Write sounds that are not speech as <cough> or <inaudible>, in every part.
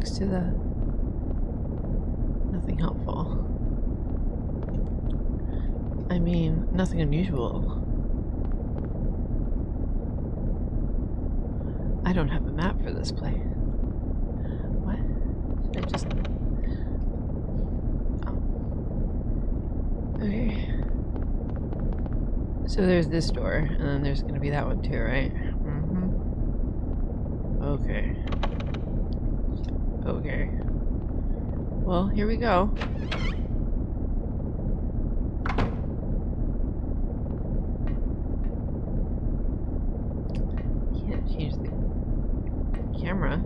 next to the... Nothing helpful. I mean, nothing unusual. I don't have a map for this place. What? Should I just... Oh. Okay. So there's this door, and then there's gonna be that one too, right? Mm-hmm. Okay. Okay. Well, here we go. Can't change the camera.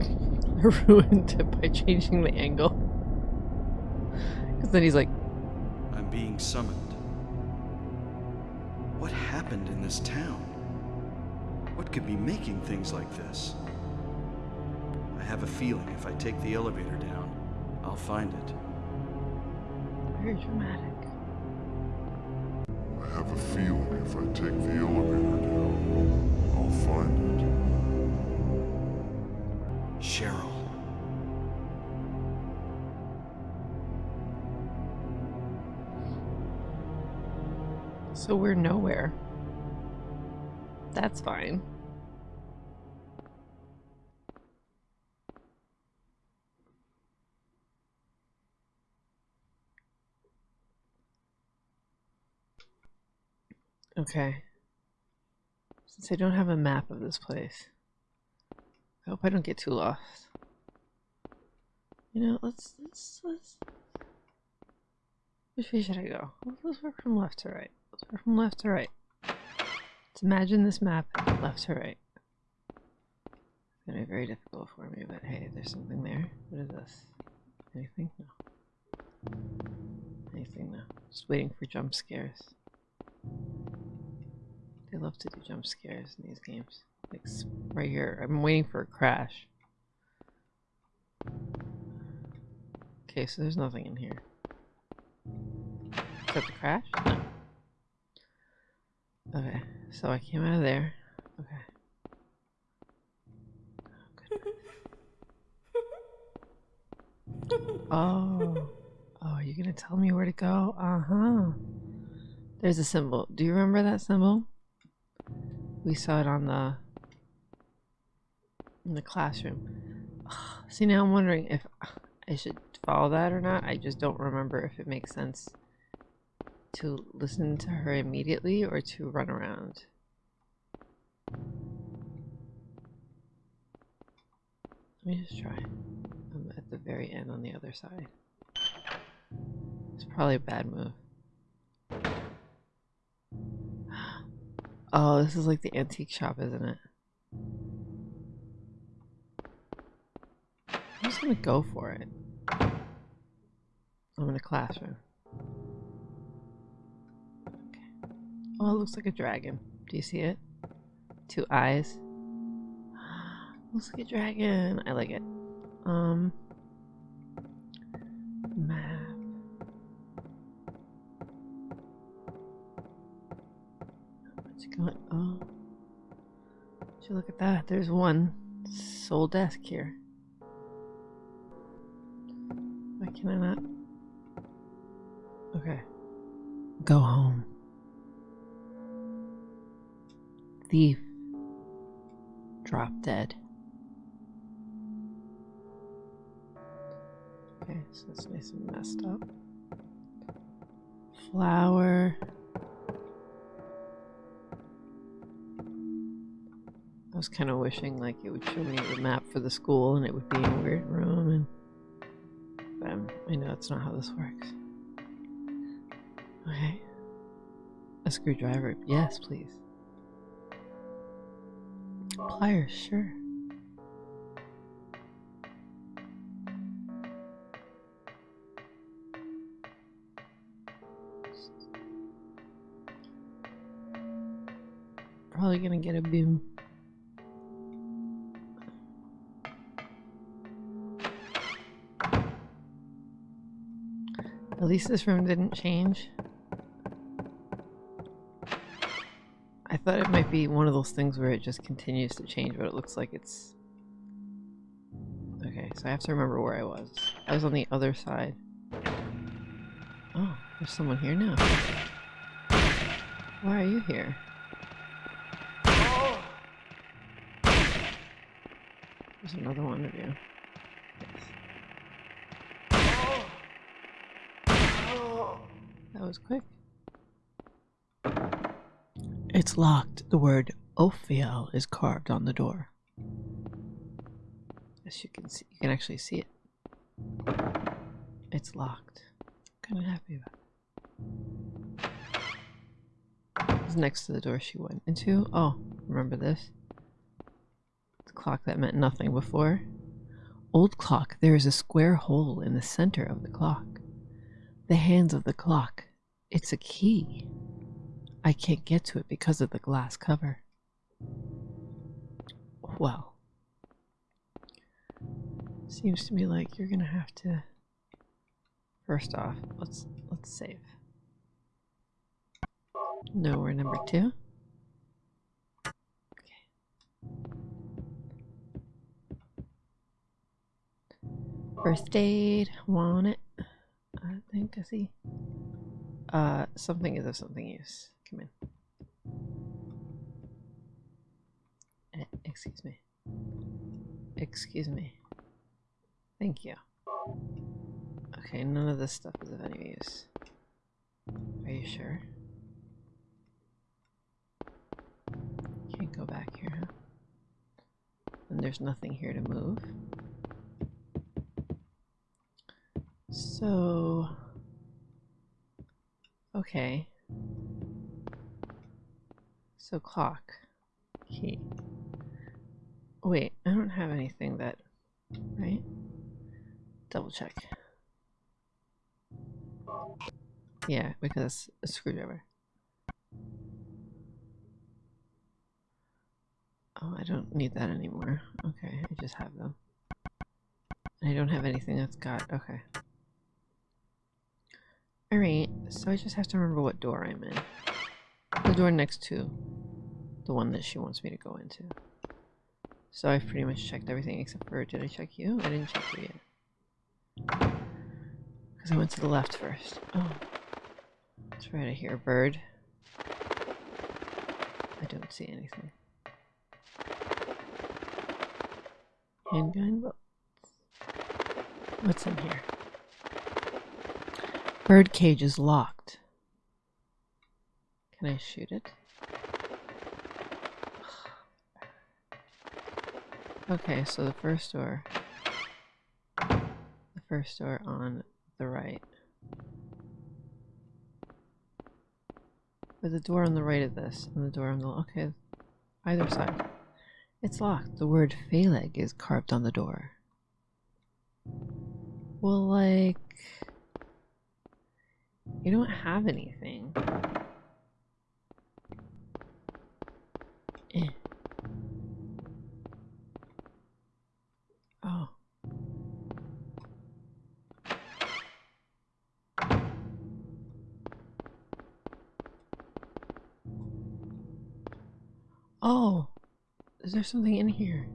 <laughs> I ruined it by changing the angle. <laughs> Because then he's like, being summoned. What happened in this town? What could be making things like this? I have a feeling if I take the elevator down, I'll find it. very dramatic. I have a feeling if I take the elevator So we're nowhere. That's fine. Okay. Since I don't have a map of this place, I hope I don't get too lost. You know, let's let's let's. Which way should I go? Let's work from left to right. From left to right. Let's imagine this map left to right. It's gonna be very difficult for me, but hey, there's something there. What is this? Anything? No. Anything? No. Just waiting for jump scares. They love to do jump scares in these games. Like right here. I'm waiting for a crash. Okay, so there's nothing in here. That the crash? No. Okay, so I came out of there. Okay. <laughs> Oh. Oh. You're gonna tell me where to go? Uh-huh. There's a symbol. Do you remember that symbol? We saw it on the in the classroom. <sighs> See now I'm wondering if I should follow that or not. I just don't remember if it makes sense to listen to her immediately or to run around. Let me just try. I'm at the very end on the other side. It's probably a bad move. <gasps> Oh, this is like the antique shop, isn't it? I'm just gonna go for it. I'm in a classroom. Oh, it looks like a dragon. Do you see it? Two eyes. <gasps> looks like a dragon. I like it. Um. Map. What's going? Oh. Would you look at that? There's one sole desk here. Why can I not? Okay. Go home. Thief. Drop dead. Okay, so it's nice and messed up. Flower. I was kind of wishing like it would show me the map for the school and it would be in a weird room and but I know that's not how this works. Okay. A screwdriver. Yes, please. Pliers, sure. Probably gonna get a boom. At least this room didn't change. Thought it might be one of those things where it just continues to change, but it looks like it's... Okay, so I have to remember where I was. I was on the other side. Oh, there's someone here now. Why are you here? There's another one of you. That was quick. It's locked. The word Ophiel is carved on the door. As you can see, you can actually see it. It's locked. I'm Kind of happy about it. It's next to the door she went into. Oh, remember this? The clock that meant nothing before. Old clock, there is a square hole in the center of the clock. The hands of the clock. It's a key. I can't get to it because of the glass cover. Well, seems to me like you're gonna have to. First off, let's let's save. No, we're number two. Okay. First aid, want it? I think I see. Uh, something is of something use. Excuse me. Excuse me. Thank you. Okay, none of this stuff is of any use. Are you sure? Can't go back here, huh? And there's nothing here to move. So... Okay. So clock. Key. Wait, I don't have anything that... Right? Double check. Yeah, because a screwdriver. Oh, I don't need that anymore. Okay, I just have them. I don't have anything that's got... Okay. Alright, so I just have to remember what door I'm in. The door next to the one that she wants me to go into. So I've pretty much checked everything except for, did I check you? I didn't check you yet. Because I went to the left first. Oh. That's right, a bird. I don't see anything. Handgun? What's in here? Bird cage is locked. Can I shoot it? Okay, so the first door. The first door on the right. Or the door on the right of this, and the door on the okay, either side. It's locked. The word Phaleg is carved on the door. Well, like, you don't have anything. There something in here?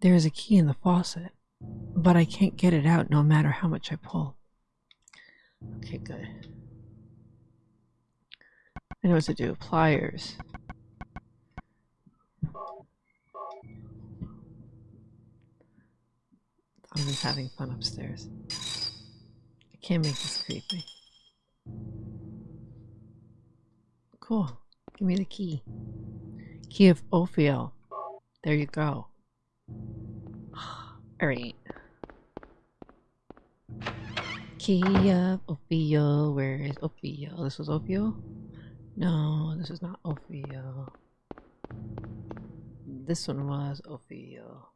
There is a key in the faucet, but I can't get it out no matter how much I pull. Okay, good. I know what to do. Pliers. I'm just having fun upstairs. I can't make this creepy. Cool. Give me the key. Key of Ophiel. There you go. <sighs> Alright. Key of Ophiel. Where is Ophiel? This was Ophiel? No, this is not Ophiel. This one was Ophiel.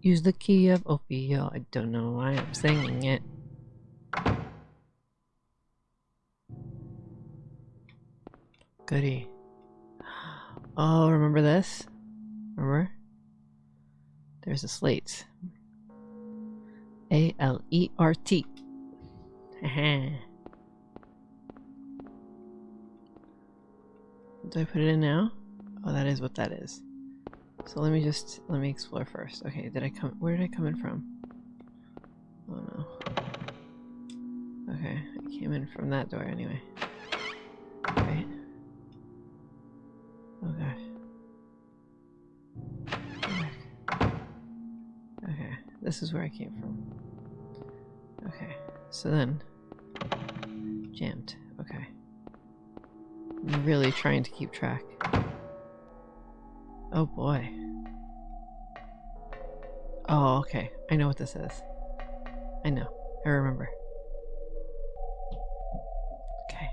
Use the key of Ophiel. I don't know why I'm singing it. Goody. Oh, remember this? Remember? There's the slates. A L E R T. <laughs> Do I put it in now? Oh, that is what that is. So let me just let me explore first. Okay, did I come? Where did I come in from? Oh no. Okay, I came in from that door anyway. This is where I came from. Okay, so then jammed. Okay. I'm really trying to keep track. Oh boy. Oh, okay. I know what this is. I know. I remember. Okay.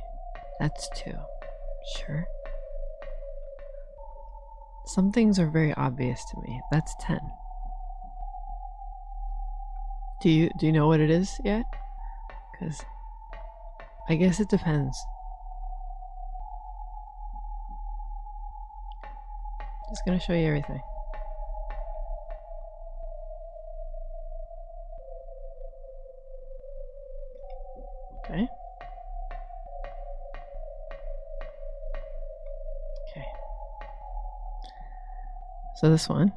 That's two. Sure. Some things are very obvious to me. That's 10. Do you do you know what it is yet? Cuz I guess it depends. Just gonna show you everything. Okay. Okay. So this one.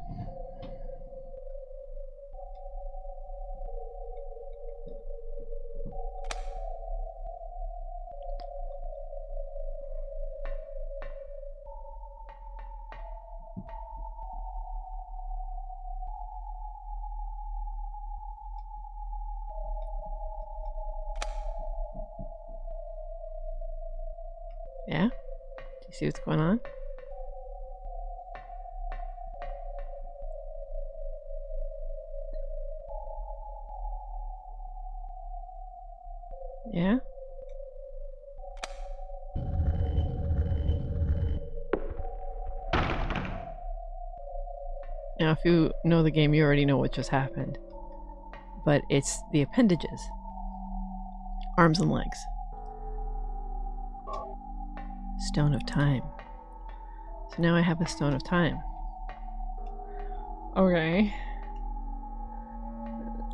Yeah? Do you see what's going on? Yeah? Now, if you know the game, you already know what just happened. But it's the appendages arms and legs. Stone of Time. So now I have a Stone of Time. Okay.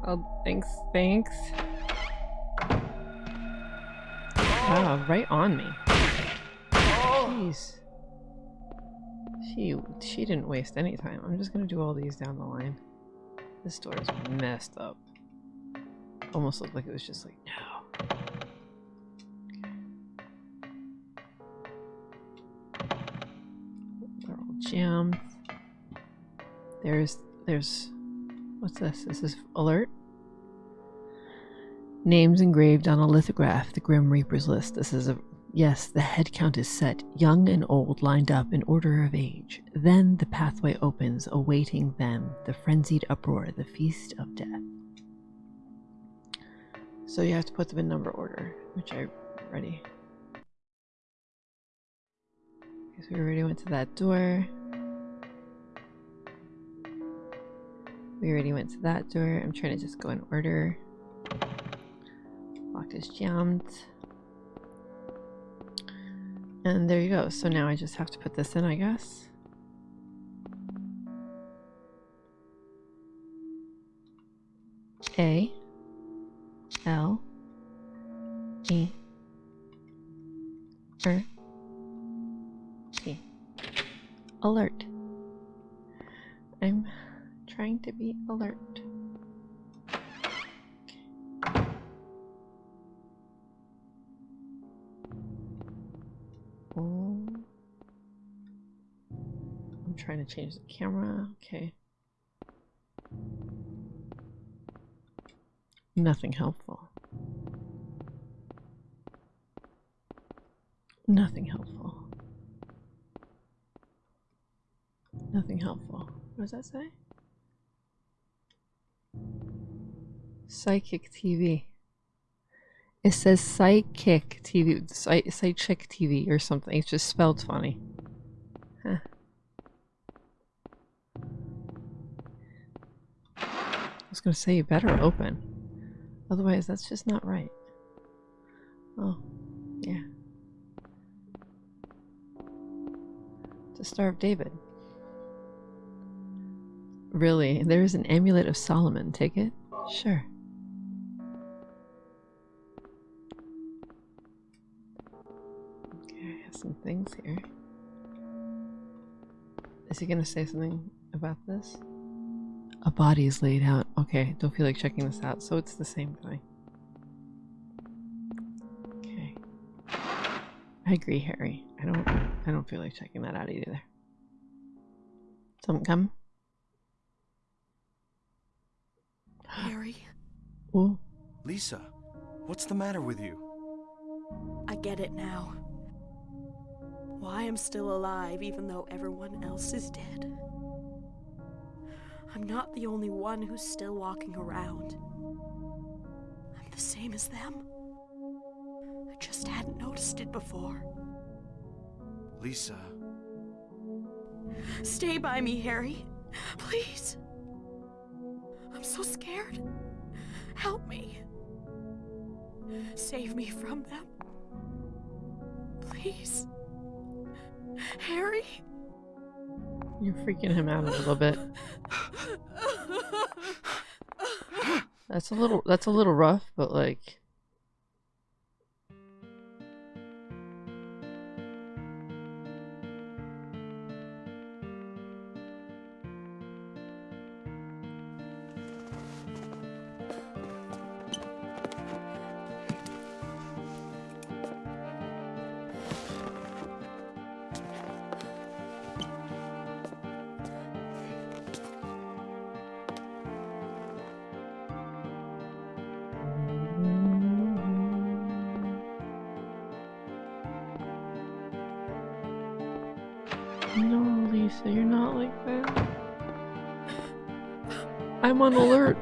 Oh, thanks, thanks. Wow, right on me. Jeez. She, she didn't waste any time. I'm just gonna do all these down the line. This door is messed up. Almost looked like it was just like, no. Jammed. There's, there's, what's this? This is alert. Names engraved on a lithograph, the Grim Reaper's list. This is a, yes, the head count is set, young and old lined up in order of age. Then the pathway opens, awaiting them, the frenzied uproar, the feast of death. So you have to put them in number order, which I already. Because we already went to that door. We already went to that door. I'm trying to just go in order. Lock is jammed. And there you go. So now I just have to put this in, I guess. A L E R T. Alert. I'm trying to be alert. Oh. I'm trying to change the camera. Okay. Nothing helpful. Nothing helpful. Nothing helpful. What does that say? Psychic TV. It says psychic TV, psy- psychic TV or something. It's just spelled funny. Huh. I was gonna say you better open. Otherwise, that's just not right. Oh, yeah. To starve David. Really? There is an amulet of Solomon. Take it? Sure. Things here. Is he gonna say something about this? A body is laid out. Okay, don't feel like checking this out, so it's the same thing. Okay. I agree, Harry. I don't I don't feel like checking that out either. Something come? Harry, Ooh. Lisa, what's the matter with you? I get it now. Why I'm still alive even though everyone else is dead. I'm not the only one who's still walking around. I'm the same as them. I just hadn't noticed it before. Lisa, Stay by me, Harry. Please. I'm so scared. Help me. Save me from them. Please. Harry? You're freaking him out a little bit. <laughs> That's a little that's a little rough, but like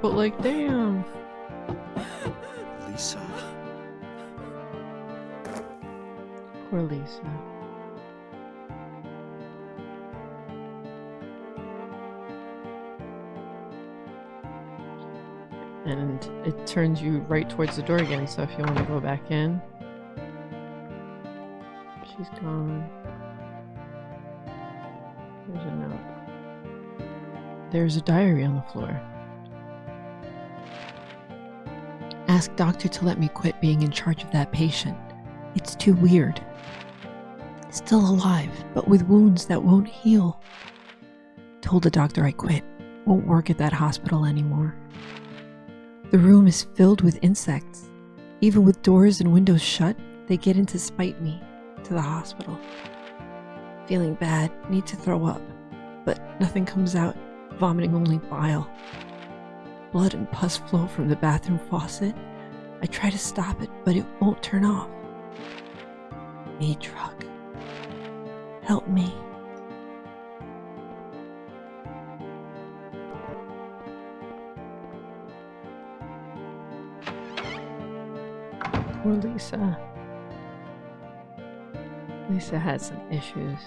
but like damn. Lisa. Poor Lisa. And it turns you right towards the door again, so if you want to go back in. She's gone. There's a note. There's a diary on the floor. Ask doctor to let me quit being in charge of that patient. It's too weird. Still alive, but with wounds that won't heal. Told the doctor I quit. Won't work at that hospital anymore. The room is filled with insects. Even with doors and windows shut, they get in to spite me to the hospital. Feeling bad, need to throw up, but nothing comes out, vomiting only bile. Blood and pus flow from the bathroom faucet. I try to stop it, but it won't turn off. Need drug. Help me. Poor Lisa. Lisa had some issues.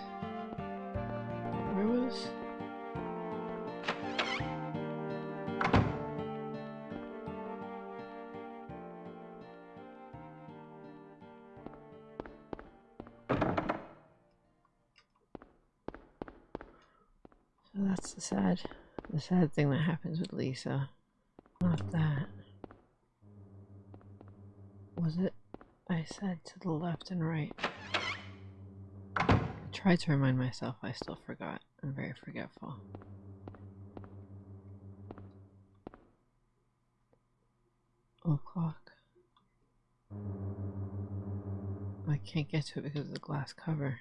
Sad thing that happens with Lisa. Not that. Was it? I said to the left and right. I tried to remind myself, I still forgot. I'm very forgetful. O'clock. I can't get to it because of the glass cover.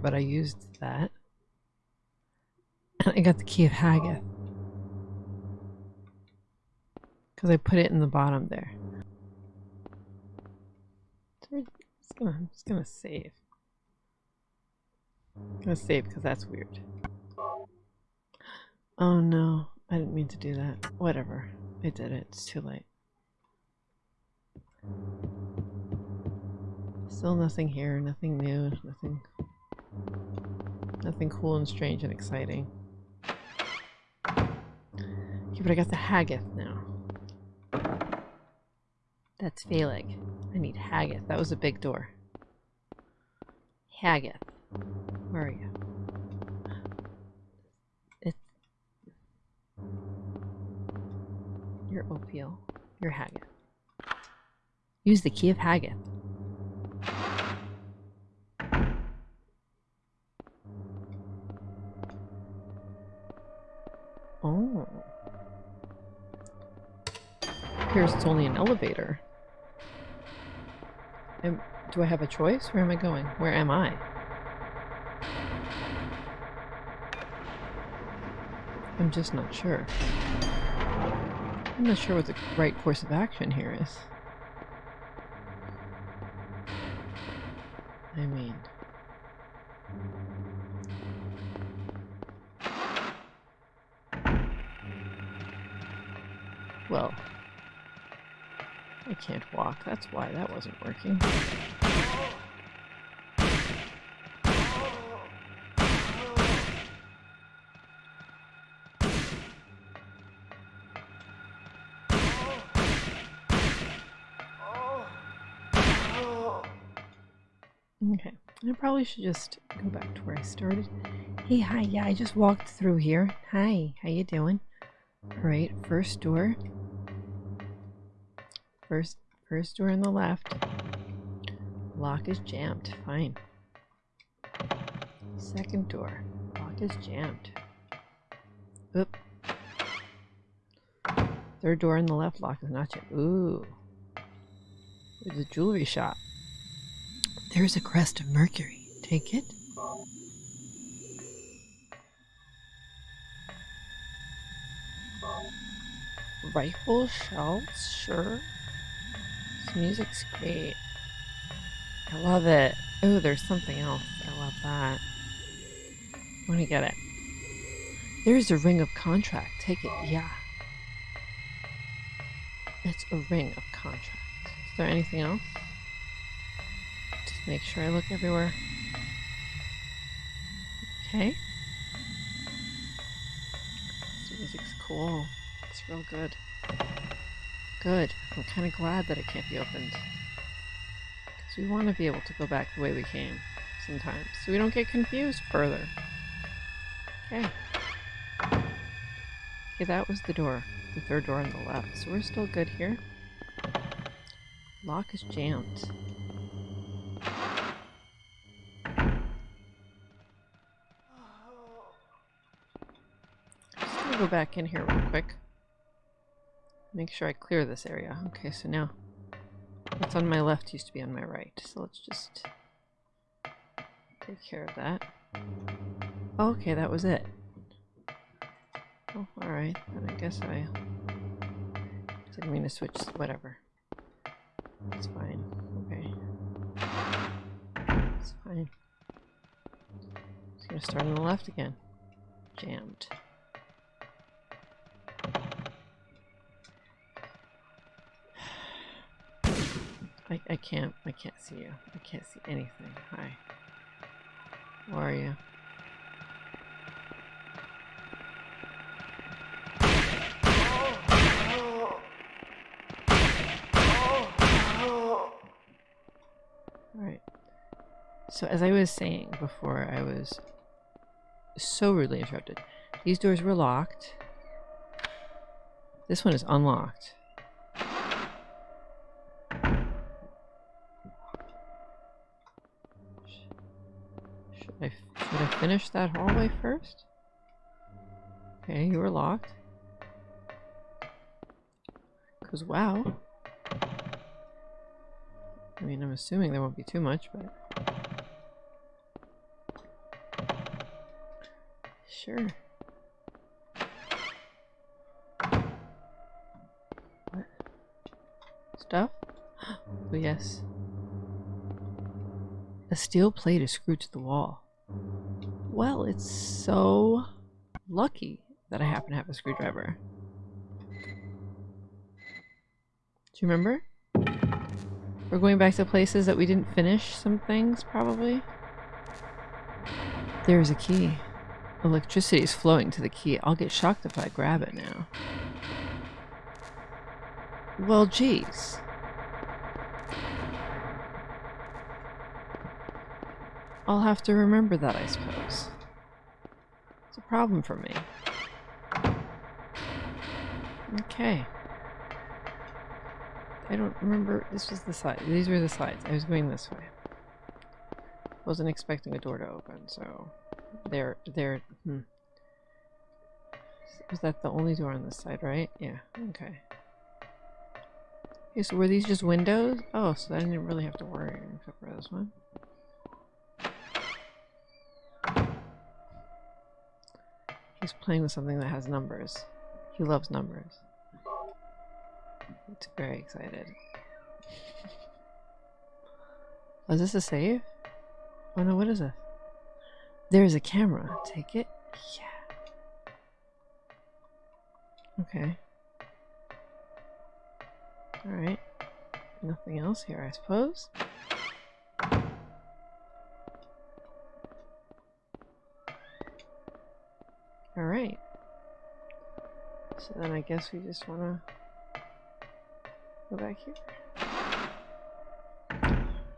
But I used that. And I got the key of Hagith. Because I put it in the bottom there. We're just gonna, I'm just gonna save. I'm gonna save because that's weird. Oh no, I didn't mean to do that. Whatever. I did it. It's too late. Still nothing here, nothing new, nothing nothing cool and strange and exciting. Okay, but I got the Hagith now. That's Phaleg. I need Hagith. That was a big door. Hagith. Where are you? It's You're Ophiel. You're Hagith. Use the key of Hagith. Appears it's only an elevator. Am, do I have a choice? Where am I going? Where am I? I'm just not sure. I'm not sure what the right course of action here is. I mean... Well, can't walk. That's why that wasn't working. Okay, I probably should just go back to where I started. Hey, hi, yeah, I just walked through here. Hi, how you doing? All right, first door. First, first door on the left. Lock is jammed. Fine. Second door. Lock is jammed. Oop. Third door on the left. Lock is not jammed. Ooh. There's a jewelry shop. There's a crest of Mercury. Take it. Rifle shells, sure. Music's great. I love it. Oh, there's something else. I love that. Want to get it. There's a ring of contract. Take it. Yeah. It's a ring of contract. Is there anything else? Just make sure I look everywhere. Okay. This music's cool. It's real good. Good. I'm kind of glad that it can't be opened. Because we want to be able to go back the way we came sometimes. So we don't get confused further. Okay. Okay, that was the door. The third door on the left. So we're still good here. Lock is jammed. Go back in here real quick. Make sure I clear this area. Okay, so now what's on my left used to be on my right. So let's just take care of that. Okay, that was it. Oh, alright. Then I guess I didn't mean to switch. Whatever. It's fine. Okay. It's fine. Just gonna start on the left again. Jammed. I, I can't, I can't see you. I can't see anything. Hi. Where are you? Alright. So as I was saying before, I was so rudely interrupted. These doors were locked. This one is unlocked. Should did I finish that hallway first? Okay, you were locked. Because wow. I mean, I'm assuming there won't be too much, but... Sure. What? Stuff? <gasps> oh yes. A steel plate is screwed to the wall. Well, it's so lucky that I happen to have a screwdriver. Do you remember? We're going back to places that we didn't finish some things, probably. There's a key. Electricity is flowing to the key. I'll get shocked if I grab it now. Well, geez. I'll have to remember that, I suppose. It's a problem for me. Okay. I don't remember. This was the side. These were the sides. I was going this way. Wasn't expecting a door to open, so there, there. Hmm. Was that the only door on this side, right? Yeah. Okay. Okay, so were these just windows? Oh, so I didn't really have to worry except for this one. He's playing with something that has numbers. He loves numbers. It's very excited. Oh, is this a save? Oh no, what is this? There's a camera. Take it? Yeah. Okay. Alright. Nothing else here, I suppose. Alright. So then I guess we just want to go back here.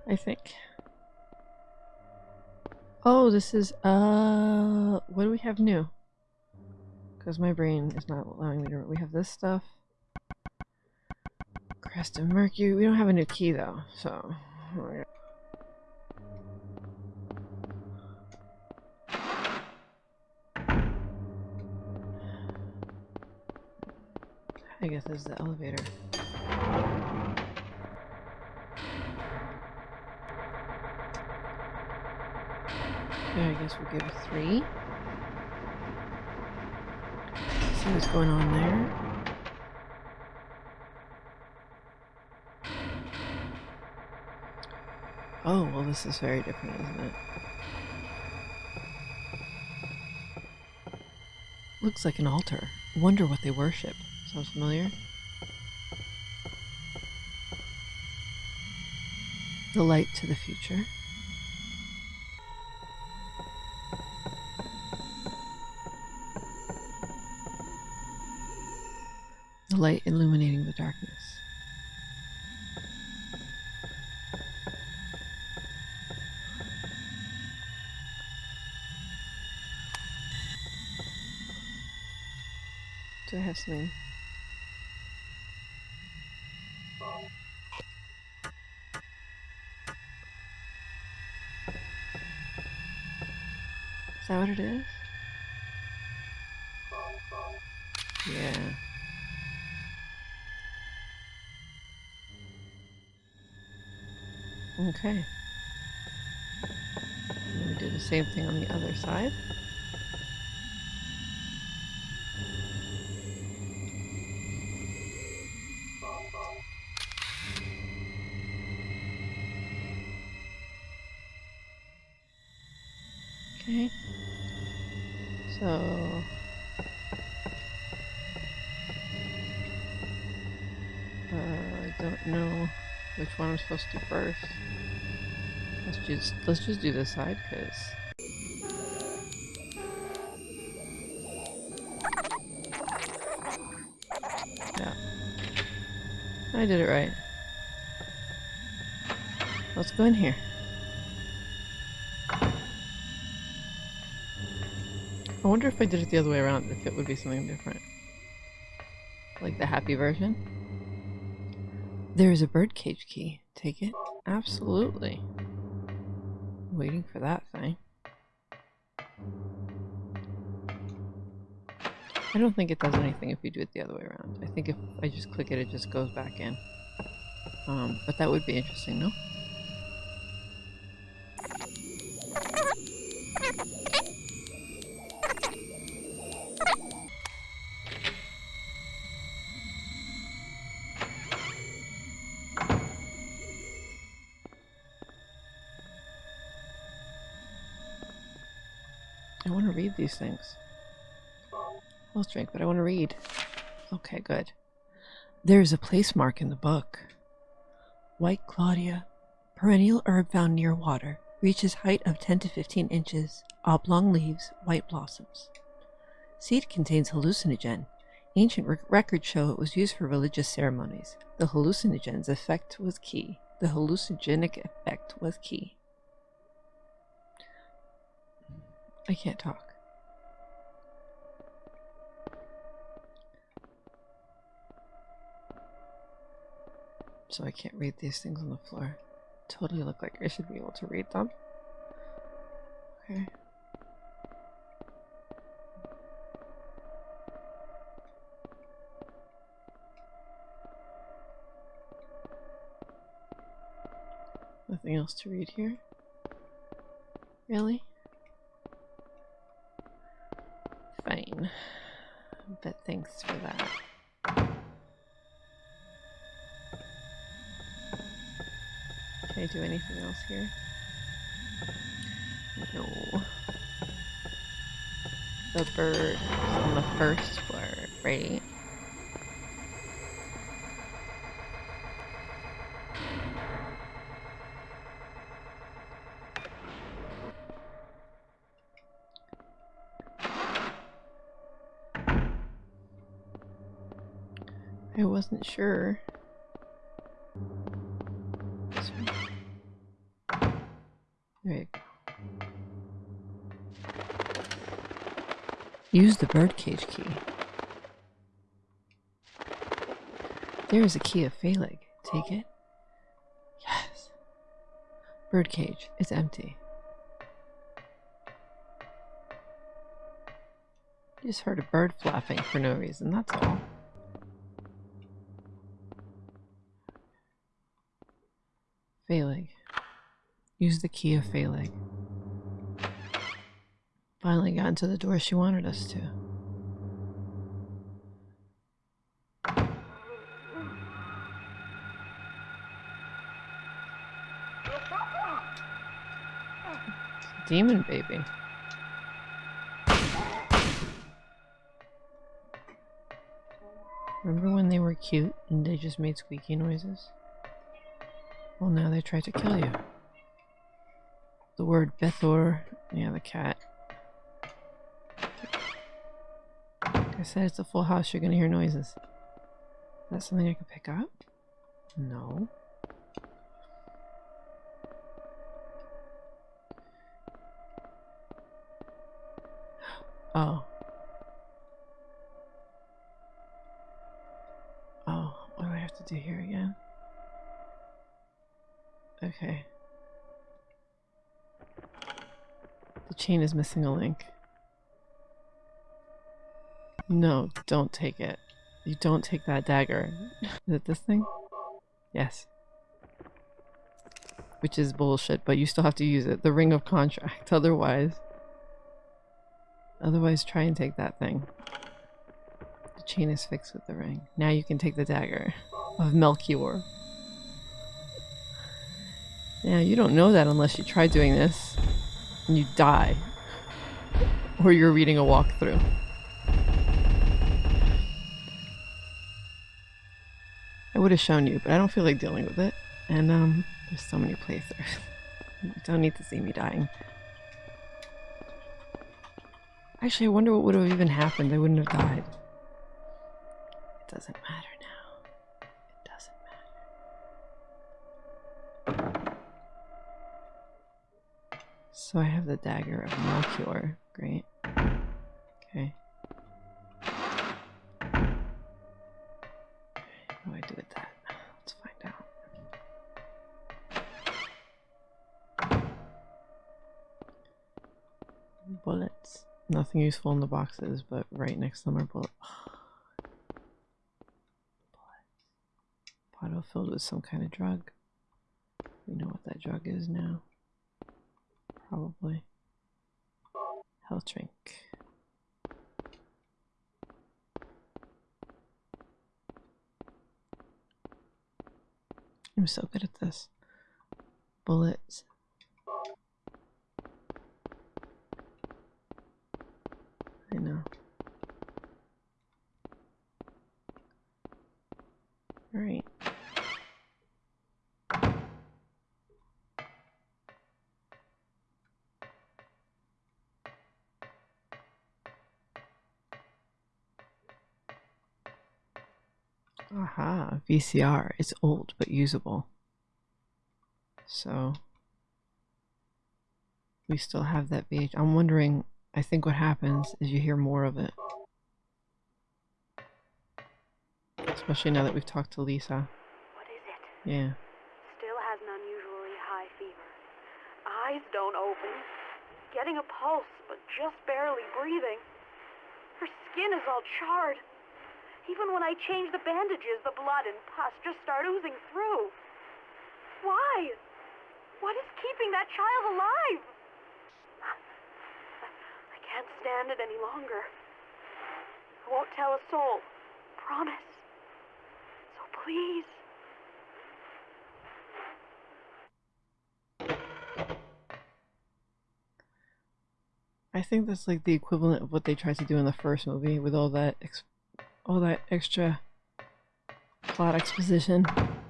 I think. Oh, this is, uh, what do we have new? Because my brain is not allowing me to, we have this stuff. Crest of Mercury, we don't have a new key though, so. Is the elevator. I guess we'll give it three. See what's going on there. Oh, well this is very different, isn't it? Looks like an altar. Wonder what they worship. Sounds familiar? The light to the future. The light illuminating the darkness. Do I have something? Okay. And we do the same thing on the other side. Okay. So uh, I don't know which one I'm supposed to do first. Let's just let's just do this side because yeah, I did it right. Let's go in here. I wonder if I did it the other way around, if it would be something different. Like the happy version. There is a birdcage key. Take it? Absolutely. Waiting for that thing. I don't think it does anything if you do it the other way around. I think if I just click it, it just goes back in. Um, but that would be interesting, no? These things. Health drink, but I want to read. Okay, good. There's a place mark in the book. White Claudia, perennial herb found near water, reaches height of 10 to 15 inches, oblong leaves, white blossoms. Seed contains hallucinogen. Ancient rec- records show it was used for religious ceremonies. The hallucinogen's effect was key. The hallucinogenic effect was key. I can't talk. So I can't read these things on the floor. Totally look like I should be able to read them. Okay. Nothing else to read here? Really? Fine. But thanks for that. I do anything else here? No. The bird on the first floor, right? I wasn't sure. Use the birdcage key. There is a key of Phaleg. Take it. Yes. Birdcage. It's empty. You Just heard a bird flapping for no reason, that's all. Phaleg. Use the key of Phaleg. Finally got into the door she wanted us to. Demon baby. Remember when they were cute and they just made squeaky noises? Well, now they try to kill you. The word Bethor, yeah, the cat. I said, it's a full house, you're gonna hear noises. Is that something I can pick up? No. <gasps> Oh. Oh, what do I have to do here again? Okay. The chain is missing a link. No, don't take it. You don't take that dagger. <laughs> Is it this thing? Yes. Which is bullshit, but you still have to use it. The ring of contract. <laughs> Otherwise. Otherwise, try and take that thing. The chain is fixed with the ring. Now you can take the dagger of Melchior. Yeah, you don't know that unless you try doing this and you die. Or you're reading a walkthrough. Would have shown you, but I don't feel like dealing with it. And um, there's so many places. <laughs> you don't need to see me dying. Actually, I wonder what would have even happened. I wouldn't have died. It doesn't matter now. It doesn't matter. So I have the dagger of Melchior. Great. Okay. Nothing useful in the boxes, but right next to them are. Bottle filled with some kind of drug. We know what that drug is now. Probably. Health drink. I'm so good at this. Bullets. VCR. It's old but usable. So we still have that VH. I'm wondering, I think what happens is you hear more of it. Especially now that we've talked to Lisa. What is it? Yeah. Still has an unusually high fever. Eyes don't open. Getting a pulse, but just barely breathing. Her skin is all charred. Even when I change the bandages, the blood and pus just start oozing through. Why? What is keeping that child alive? I can't stand it any longer. I won't tell a soul. Promise. So please. I think that's like the equivalent of what they tried to do in the first movie with all that all that extra plot exposition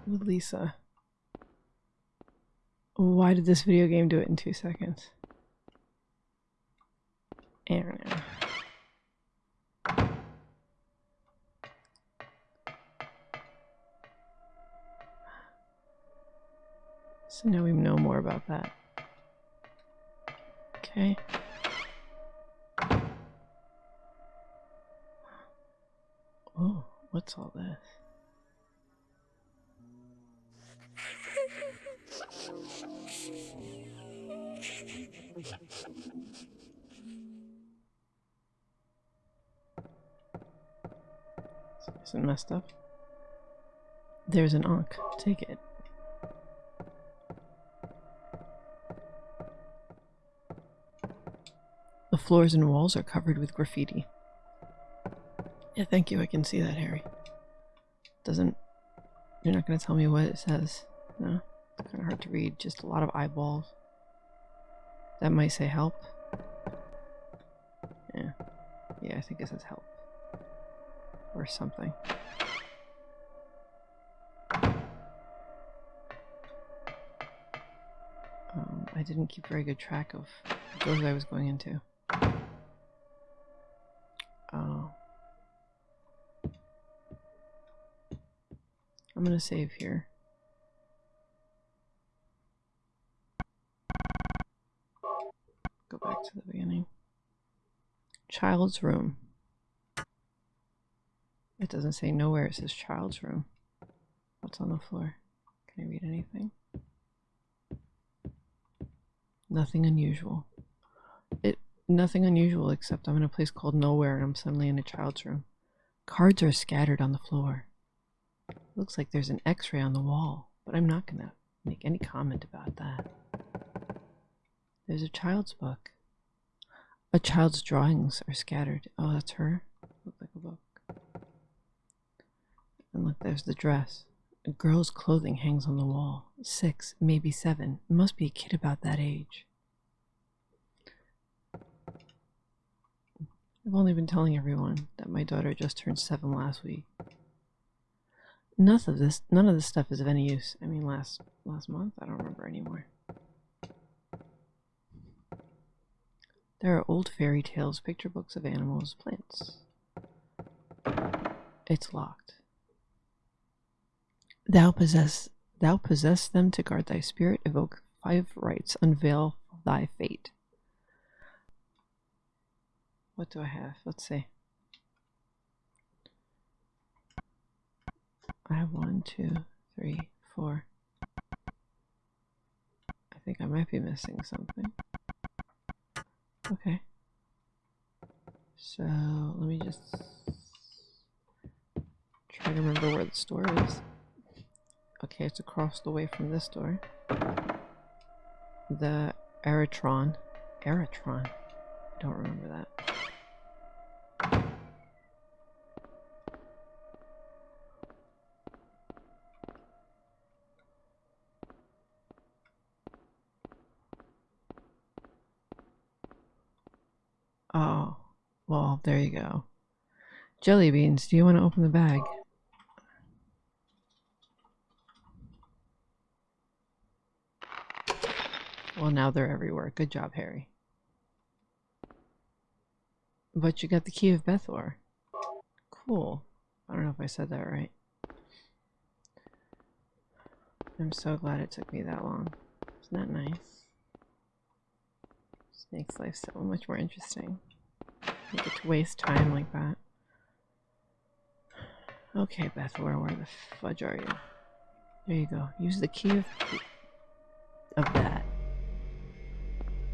with Lisa. Why did this video game do it in two seconds? I don't know. So now we know more about that. Okay. What's all this? Isn't messed up? There's an Ankh. Take it. The floors and walls are covered with graffiti. Yeah, thank you. I can see that, Harry. Doesn't. You're not going to tell me what it says. No? It's kind of hard to read. Just a lot of eyeballs. That might say help. Yeah. Yeah, I think it says help. Or something. Um, I didn't keep very good track of doors I was going into. I'm gonna save here. Go back to the beginning. Child's room. It doesn't say nowhere, it says child's room. What's on the floor? Can I read anything? Nothing unusual. It nothing unusual except I'm in a place called nowhere and I'm suddenly in a child's room. Cards are scattered on the floor. Looks like there's an x-ray on the wall, but I'm not gonna make any comment about that. There's a child's book. A child's drawings are scattered. Oh, that's her? Look like a book. And look, there's the dress. A girl's clothing hangs on the wall. Six, maybe seven. Must be a kid about that age. I've only been telling everyone that my daughter just turned seven last week. None of this, none of this stuff is of any use. I mean, last last month, I don't remember anymore. There are old fairy tales, picture books of animals, plants. It's locked. Thou possess, thou possess them to guard thy spirit. Evoke five rites. Unveil thy fate. What do I have? Let's see. I have one, two, three, four. I think I might be missing something. Okay. So let me just try to remember where the store is. Okay, it's across the way from this door. The Aratron. Aratron. I don't remember that. Oh, well, there you go. Jelly beans, do you want to open the bag? Well, now they're everywhere. Good job, Harry. But you got the key of Bethor. Cool. I don't know if I said that right. I'm so glad it took me that long. Isn't that nice? Just makes life so much more interesting. You get to waste time like that. Okay, Beth, where, the fudge are you? There you go. Use the key of, of that.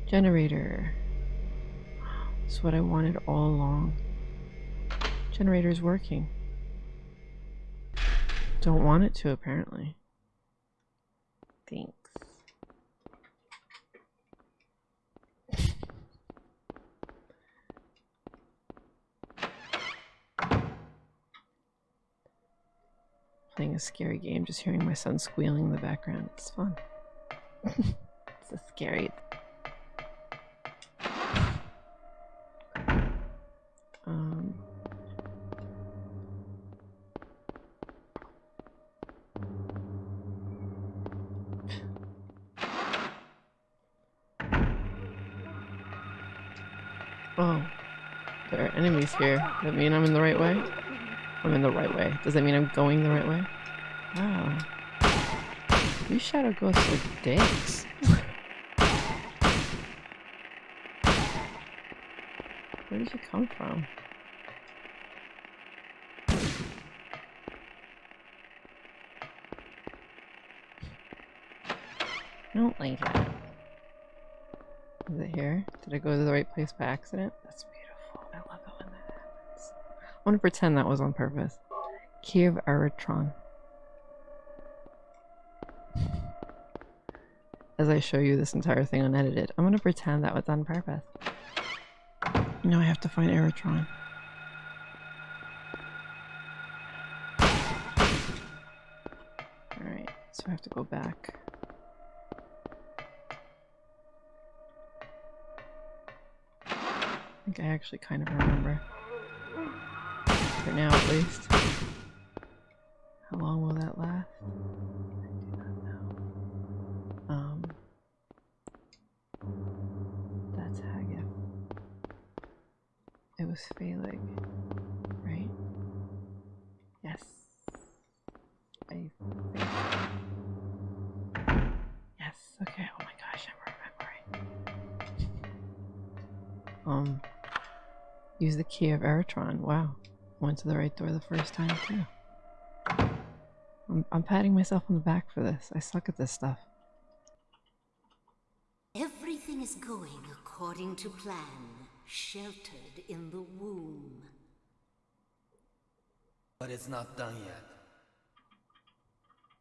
Generator. That's what I wanted all along. Generator's working. Don't want it to, apparently. Thanks. A scary game, just hearing my son squealing in the background. It's fun. <laughs> it's a scary. Um. Oh, there are enemies here. Does that mean I'm in the right way? I'm in the right way. Does that mean I'm going the right way? Wow. These shadow ghosts are dicks. Where did you come from? I don't like that. Is it here? Did I go to the right place by accident? That's beautiful. I love it when that happens. I want to pretend that was on purpose. Key of Aratron. As I show you this entire thing unedited, I'm to pretend that was on purpose. Now I have to find Aratron. Alright, so I have to go back. I think I actually kind of remember. For now, at least. How long will that last? I do not know. Um, that's Hagith. It was Phaleg, right? Yes. I think. Yes, okay. Oh my gosh, I'm remembering. Um, use the key of Aratron. Wow. Went to the right door the first time, too. I'm, I'm patting myself on the back for this. I suck at this stuff. Everything is going according to plan, sheltered in the womb. But it's not done yet.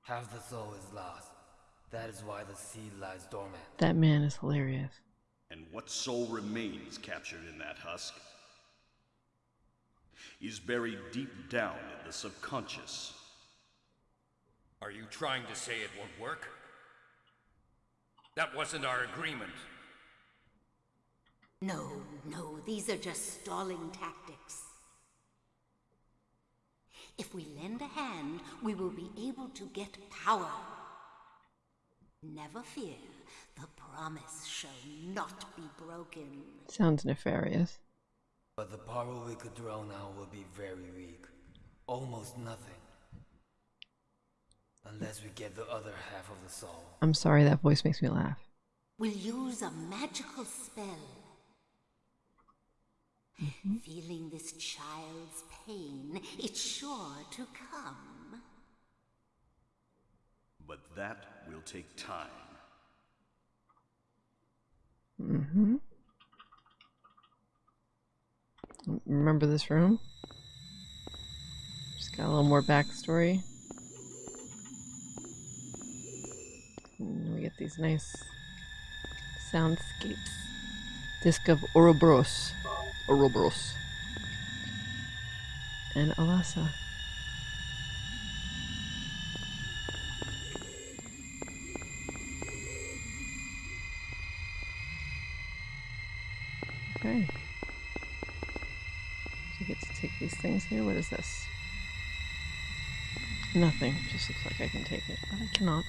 Half the soul is lost. That is why the seed lies dormant. That man is hilarious. And what soul remains captured in that husk is buried deep down in the subconscious. Are you trying to say it won't work? That wasn't our agreement. No, no, these are just stalling tactics. If we lend a hand, we will be able to get power. Never fear, the promise shall not be broken. Sounds nefarious. But the power we could draw now will be very weak. Almost nothing. Unless we get the other half of the soul. I'm sorry, that voice makes me laugh. We'll use a magical spell. Feeling this child's pain, it's sure to come. But that will take time. Mm-hmm. Remember this room? Just got a little more backstory. And we get these nice soundscapes. Disc of Ouroboros. Ouroboros. And Alessa. Okay. So get to take these things here. What is this? Nothing. Just looks like I can take it, but I cannot.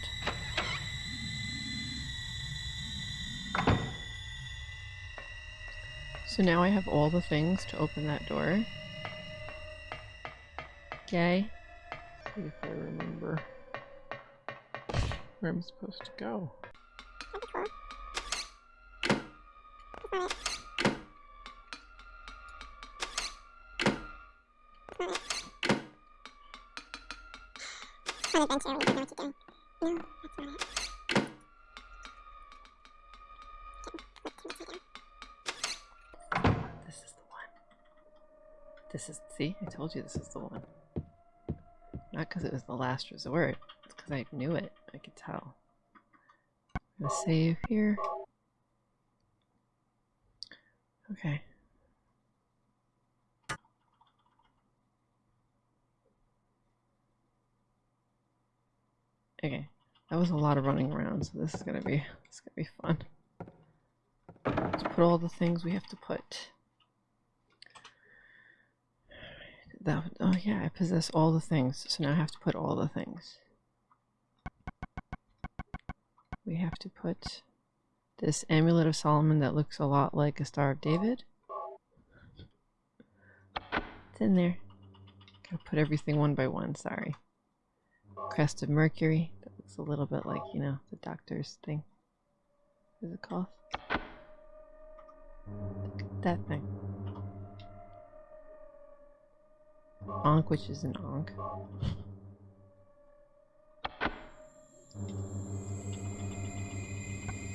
So now I have all the things to open that door. Okay. See if I remember. where I'm supposed to go. That'd This is, see, I told you this is the one. Not because it was the last resort, it's because I knew it. I could tell. I'm gonna save here. Okay. Okay, that was a lot of running around, so this is gonna be is gonna be fun. Let's put all the things we have to put. That oh yeah, I possess all the things, so now I have to put all the things. We have to put this amulet of Solomon that looks a lot like a Star of David. It's in there. Gotta put everything one by one, sorry. Crest of Mercury. That looks a little bit like, you know, the doctor's thing. Is it called? That thing. Ankh, which is an onk. I'm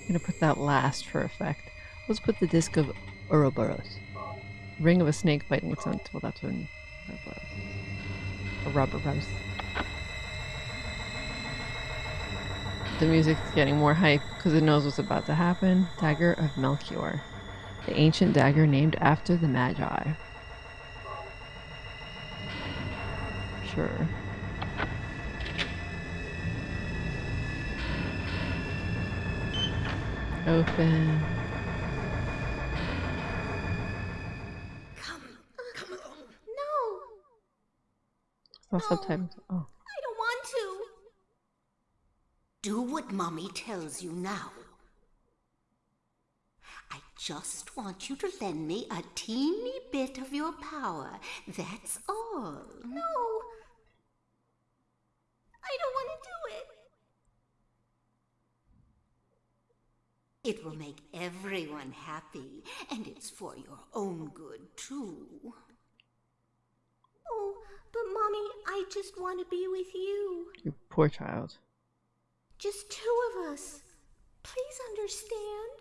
gonna put that last for effect. Let's put the disc of Ouroboros. Ring of a snake biting its own. Well, that's when Ouroboros. The music's getting more hype because it knows what's about to happen. Dagger of Melchior, the ancient dagger named after the Magi. Sure. Open. Come, come along. No, It's not subtitles. Oh. I don't want to. Do what Mommy tells you now. I just want you to lend me a teeny bit of your power. That's all. No. I don't want to do it. It will make everyone happy, and it's for your own good, too. Oh, but Mommy, I just want to be with you. You poor child. Just two of us. Please understand.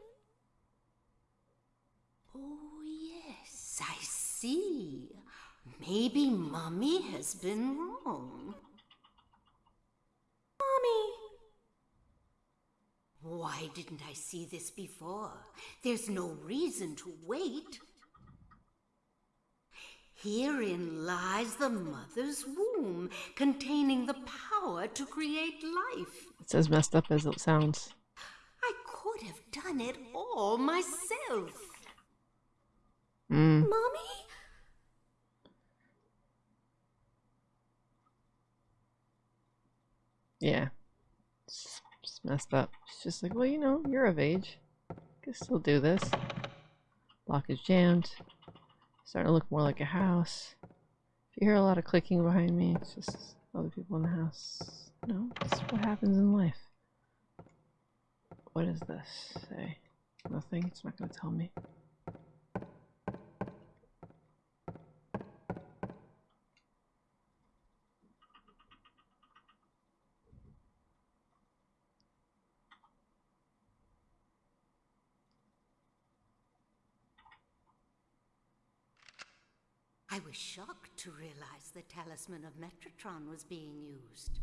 Oh, yes, I see. Maybe Mommy has been wrong. Mommy. Why didn't I see this before? There's no reason to wait. Herein lies the mother's womb, containing the power to create life. It's as messed up as it sounds. I could have done it all myself. Mm. Mommy? Yeah. It's messed up. She's just like, well, you know, you're of age. Can still do this. Lock is jammed. Starting to look more like a house. If you hear a lot of clicking behind me, it's just other people in the house. No, it's what happens in life. What does this say? Nothing? It's not going to tell me. I was shocked to realize the talisman of Metatron was being used.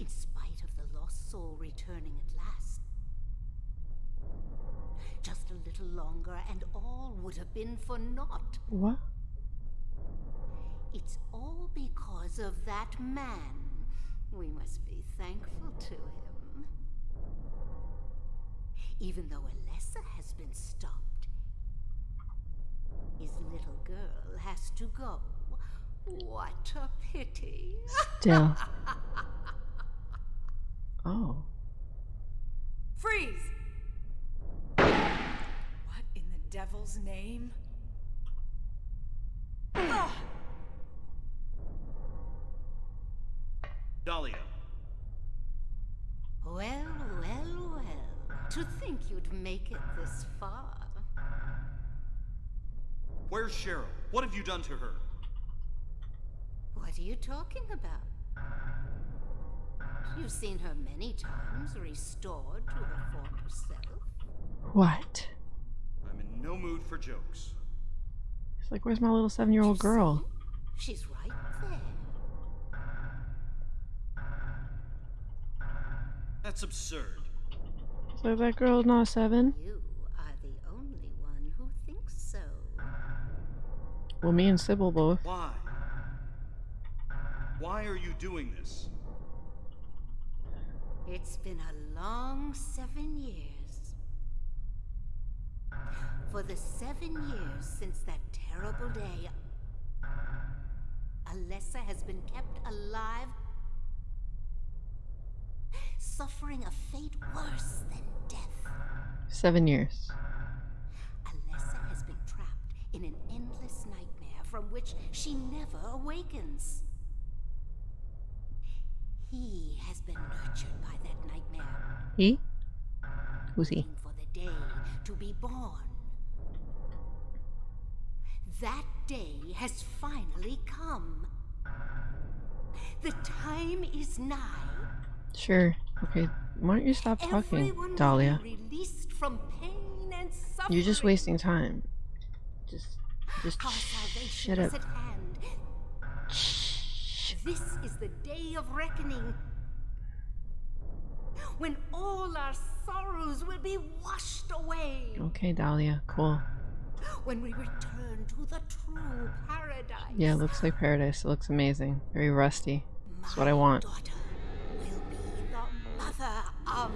In spite of the lost soul returning at last. Just a little longer and all would have been for naught. What? It's all because of that man. We must be thankful to him. Even though Alessa has been stopped, his little girl has to go. What a pity. Still. <laughs> oh. Freeze! What in the devil's name? Ugh. Dahlia. Well, well, well. To think you'd make it this far. Where's Cheryl? What have you done to her? What are you talking about? You've seen her many times restored to her former self. What? I'm in no mood for jokes. It's like, where's my little seven-year-old girl? She's right there. That's absurd. It's like that girl's not seven. You Well, me and Cybil both. Why? Why are you doing this? It's been a long seven years. For the seven years since that terrible day, Alessa has been kept alive, suffering a fate worse than death. Seven years. Alessa has been trapped in an endless nightmare from which she never awakens. He has been nurtured by that nightmare, He? Who's he? for the day to be born. That day has finally come. The time is nigh. Sure. Okay. Why don't you stop talking, Everyone Dahlia? released from pain and suffering. You're just wasting time. Just, just Our salvation shut is up. at hand. This is the day of reckoning. When all our sorrows will be washed away. Okay, Dahlia. Cool. When we return to the true paradise. Yeah, it looks like paradise. It looks amazing. Very rusty. That's what I want. Daughter will be the mother of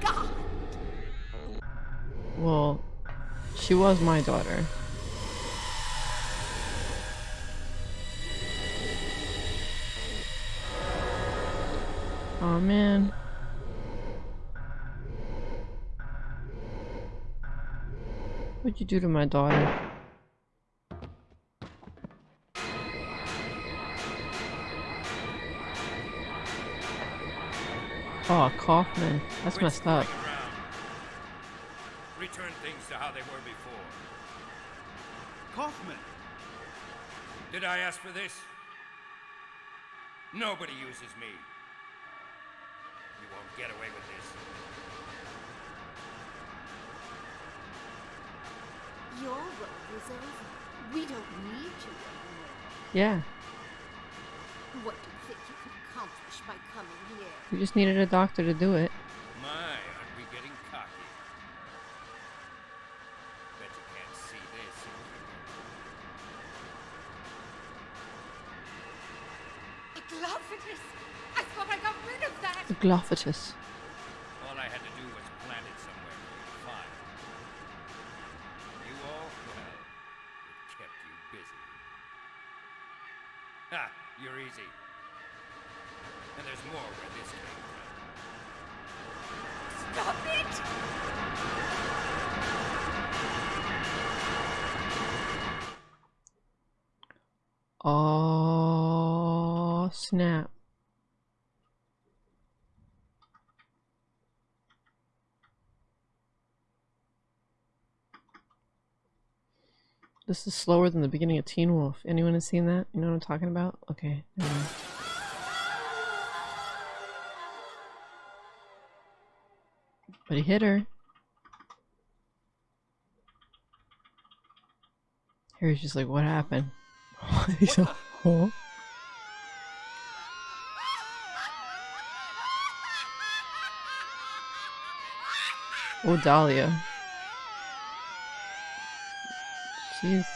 God. Well, she was my daughter. Oh man. What'd you do to my daughter? Oh, Kaufman. That's messed up. Return things to how they were before. Kaufman! Did I ask for this? Nobody uses me. You won't get away with this. Your road is over. We don't need you anymore. Yeah, What do you think you could accomplish by coming here? we just needed a doctor to do it. My, aren't we getting cocky? Bet you can't see this. A Glophitus! I thought I got rid of that! The Glophitus. All I had to do was plant it somewhere for You all well. It kept you busy. Ha! You're easy. And there's more where this came from. Stop it! Oh, snap. This is slower than the beginning of Teen Wolf. Anyone has seen that? You know what I'm talking about? Okay. mind. But he hit her. Harry's just like, what happened? <laughs> He's like? Oh, Dahlia. Jeez.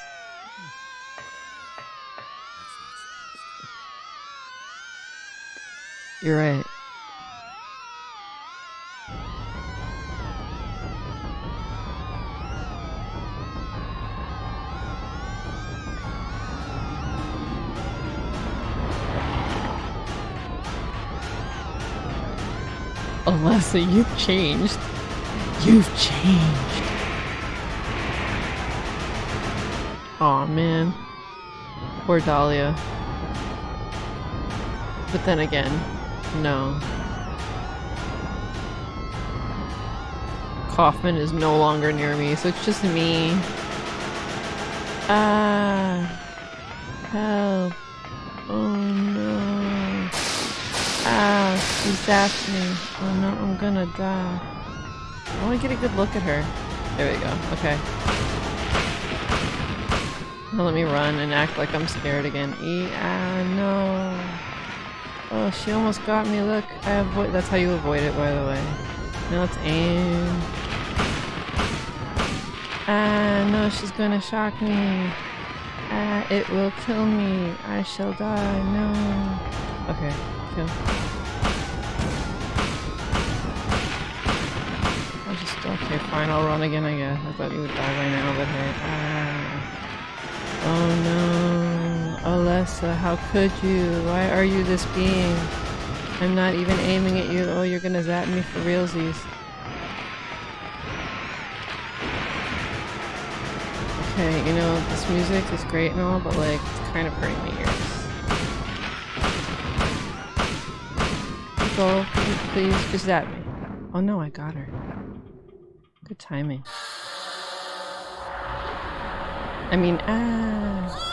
You're right. Alessa, you've changed. You've changed. Aw, man. Poor Dahlia. But then again, no. Kaufman is no longer near me, so it's just me. Ah. Help. Oh no. Ah, she zapped me. Oh no, I'm gonna die. I wanna get a good look at her. There we go. Okay. Now let me run and act like I'm scared again. E ah no. Oh, she almost got me. Look, I avoid. That's how you avoid it, by the way. Now let's aim. Ah, no, she's gonna shock me. Ah, it will kill me. I shall die. No. Okay, kill. I'll just, okay, fine, I'll run again, I guess. I thought you would die by now, but hey. Ah. Oh no. Alessa, how could you? Why are you this being? I'm not even aiming at you. Oh, you're gonna zap me for realsies. Okay, you know, this music is great and all, but like, it's kind of hurting my ears. Go, please, just zap me. Oh no, I got her. Good timing. I mean, ah.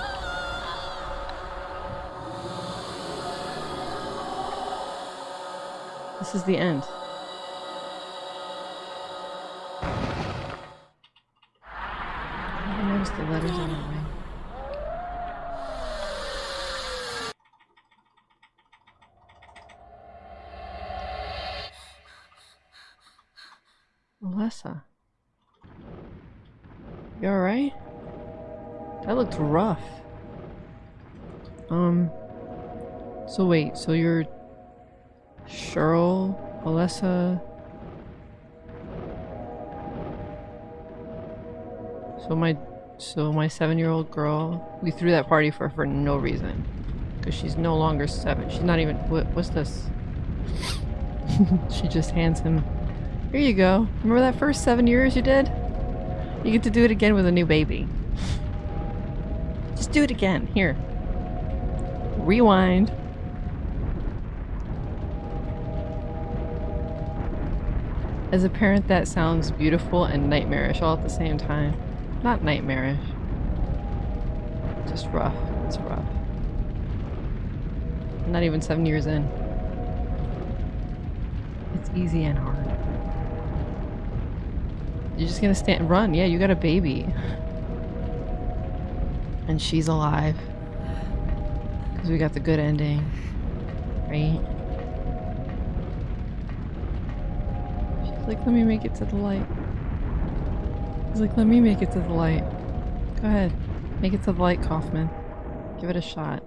This is the end. I noticed the letters on her ring. Alessa. You alright? That looked rough. Um. So wait, so you're Cheryl, Alessa. So my, so my seven-year-old girl, we threw that party for her for no reason, because she's no longer seven. She's not even. What, what's this? <laughs> she just hands him. Here you go. Remember that first seven years you did? You get to do it again with a new baby. Just do it again. Here. Rewind. As a parent, that sounds beautiful and nightmarish all at the same time. Not nightmarish. Just rough. It's rough. Not even seven years in. It's easy and hard. You're just gonna stand- and run. Yeah, you got a baby. <laughs> And she's alive. Because we got the good ending. Right? She's like, let me make it to the light. He's like, let me make it to the light. Go ahead. Make it to the light, Kaufman. Give it a shot.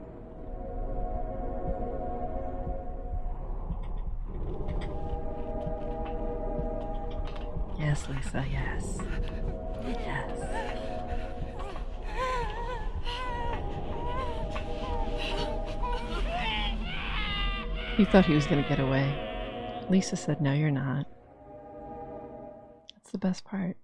Yes, Lisa, yes. Yes. He thought he was gonna get away. Lisa said, no, you're not. That's the best part.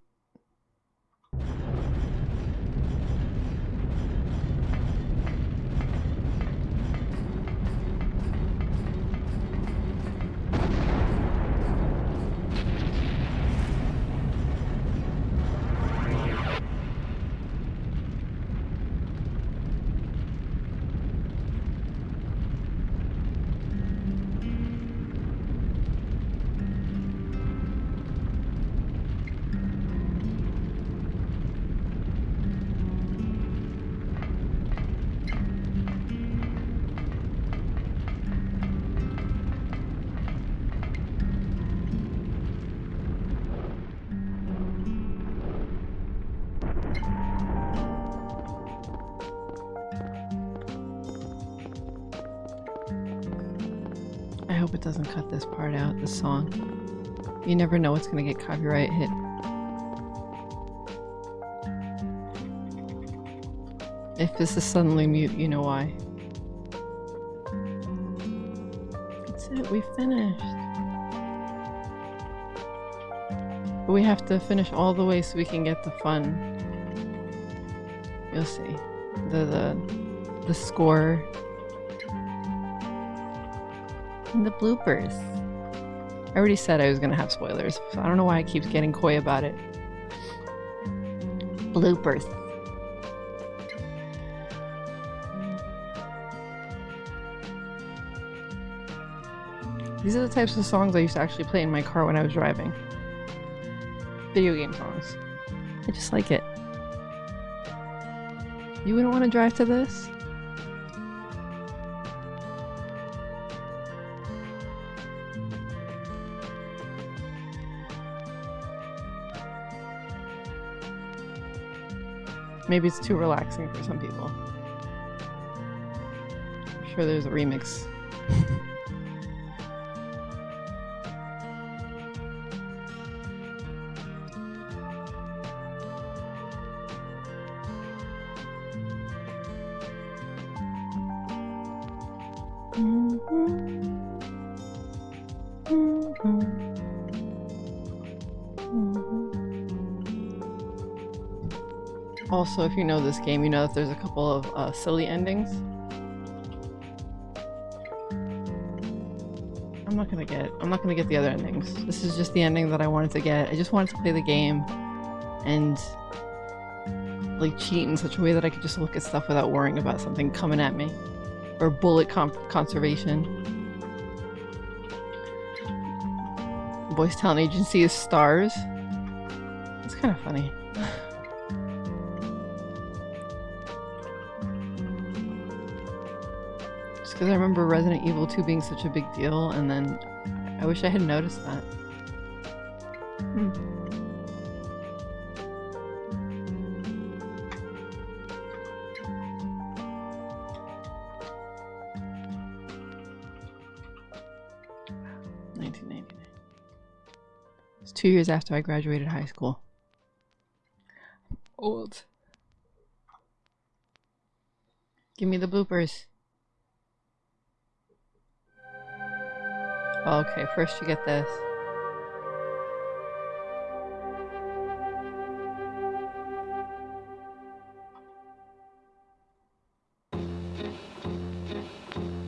Hope it doesn't cut this part out, this song. You never know what's gonna get copyright hit. If this is suddenly mute, you know why. That's it, we finished. But we have to finish all the way so we can get the fun. You'll see. The the the score the bloopers. I already said I was gonna have spoilers, so I don't know why I keep getting coy about it. Bloopers. These are the types of songs I used to actually play in my car when I was driving. Video game songs. I just like it. You wouldn't want to drive to this? Maybe it's too relaxing for some people. I'm sure there's a remix. <laughs> Also, if you know this game, you know that there's a couple of uh, silly endings. I'm not gonna get. I'm not gonna get the other endings. This is just the ending that I wanted to get. I just wanted to play the game, and like cheat in such a way that I could just look at stuff without worrying about something coming at me, or bullet conservation. Voice talent agency is stars. It's kind of funny. <laughs> because I remember Resident Evil 2 being such a big deal, and then I wish I had noticed that. Hmm. Nineteen ninety nine. It's two years after I graduated high school. Old. Give me the bloopers. Okay, first you get this.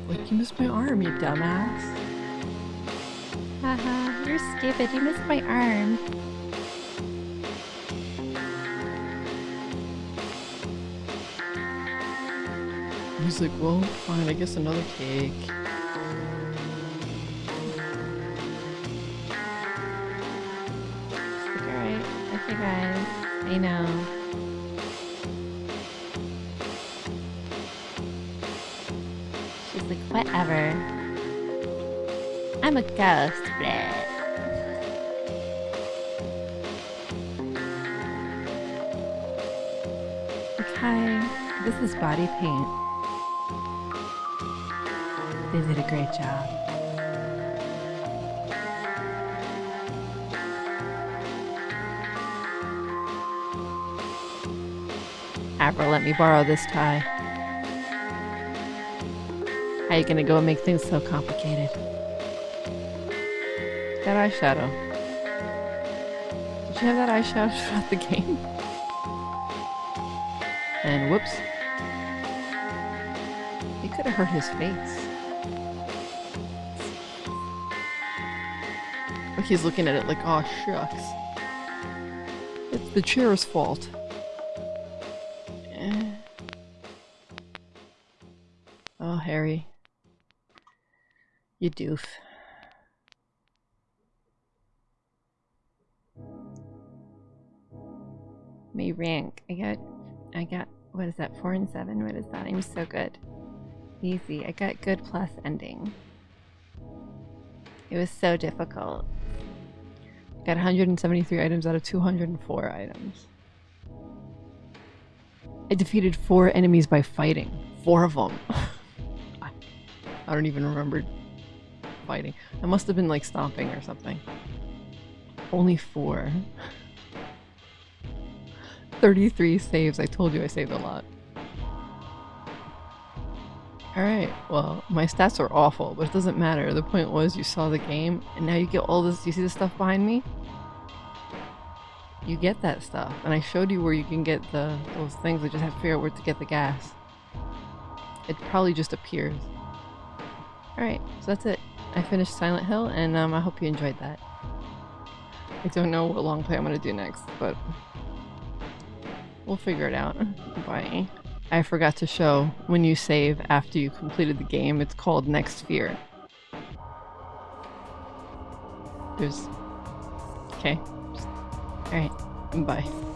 Like, you missed my arm, you dumbass. Haha, you're stupid. You missed my arm. He's like, well, fine, I guess another cake. Okay, this is body paint. They did a great job. Avril, let me borrow this tie. How you gonna go and make things so complicated? That eyeshadow. Did you have that eyeshadow <laughs> throughout the game? And whoops. He could have hurt his face. He's looking at it like, oh shucks. It's the chair's fault. Eh. Oh, Harry. You doof. Rank. I got I got what is that, four and seven? What is that? I'm so good. Easy. I got good plus ending. It was so difficult. Got 173 items out of 204 items. I defeated four enemies by fighting. Four of them. <laughs> I don't even remember fighting. I must have been like stomping or something. Only four. <laughs> 33 saves. I told you I saved a lot. Alright, well, my stats are awful, but it doesn't matter. The point was you saw the game, and now you get all this. You see the stuff behind me? You get that stuff. And I showed you where you can get the those things. I just have to figure out where to get the gas. It probably just appears. Alright, so that's it. I finished Silent Hill, and um, I hope you enjoyed that. I don't know what long play I'm gonna do next, but we'll figure it out. Bye. I forgot to show when you save after you completed the game. It's called Next Fear. There's. Okay. Alright. Bye.